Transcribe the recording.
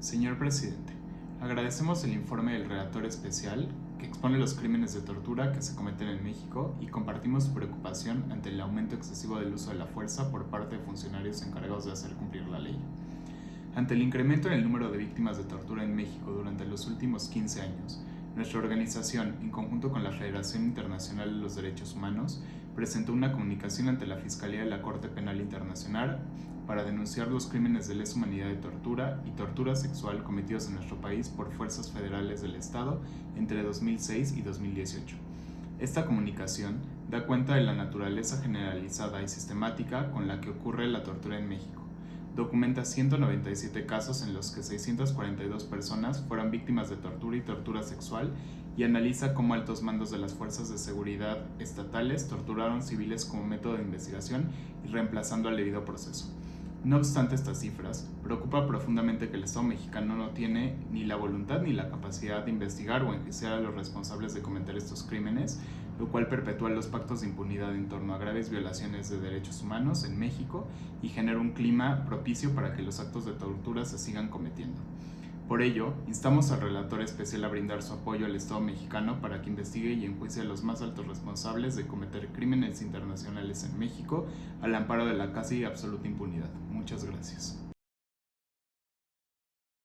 Señor presidente, agradecemos el informe del relator especial que expone los crímenes de tortura que se cometen en México y compartimos su preocupación ante el aumento excesivo del uso de la fuerza por parte de funcionarios encargados de hacer cumplir la ley. Ante el incremento en el número de víctimas de tortura en México durante los últimos 15 años, nuestra organización, en conjunto con la Federación Internacional de los Derechos Humanos, presentó una comunicación ante la Fiscalía de la Corte Penal Internacional para denunciar los crímenes de lesa humanidad de tortura y tortura sexual cometidos en nuestro país por fuerzas federales del Estado entre 2006 y 2018. Esta comunicación da cuenta de la naturaleza generalizada y sistemática con la que ocurre la tortura en México. Documenta 197 casos en los que 642 personas fueron víctimas de tortura y tortura sexual y analiza cómo altos mandos de las fuerzas de seguridad estatales torturaron civiles como método de investigación y reemplazando al debido proceso. No obstante estas cifras, preocupa profundamente que el Estado mexicano no tiene ni la voluntad ni la capacidad de investigar o enjuiciar a los responsables de cometer estos crímenes, lo cual perpetúa los pactos de impunidad en torno a graves violaciones de derechos humanos en México y genera un clima propicio para que los actos de tortura se sigan cometiendo. Por ello, instamos al relator especial a brindar su apoyo al Estado mexicano para que investigue y enjuicie a los más altos responsables de cometer crímenes internacionales en México al amparo de la casi absoluta impunidad. Muchas gracias.